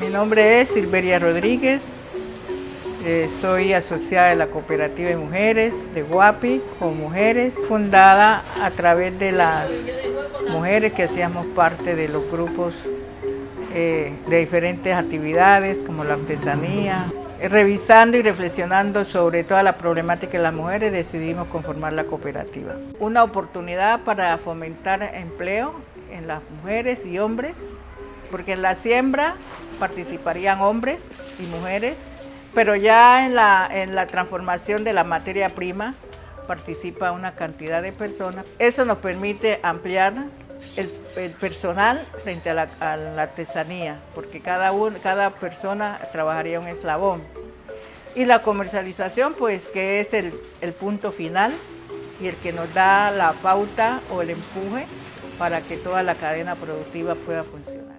Mi nombre es Silveria Rodríguez, eh, soy asociada de la Cooperativa de Mujeres de Guapi con Mujeres, fundada a través de las mujeres que hacíamos parte de los grupos eh, de diferentes actividades como la artesanía. Revisando y reflexionando sobre toda la problemática de las mujeres, decidimos conformar la cooperativa. Una oportunidad para fomentar empleo en las mujeres y hombres, porque en la siembra participarían hombres y mujeres, pero ya en la, en la transformación de la materia prima participa una cantidad de personas. Eso nos permite ampliar el, personal frente a la, artesanía, porque cada, cada persona trabajaría un eslabón. Y la comercialización, pues que es el, el punto final y el que nos da la pauta o el empuje para que toda la cadena productiva pueda funcionar.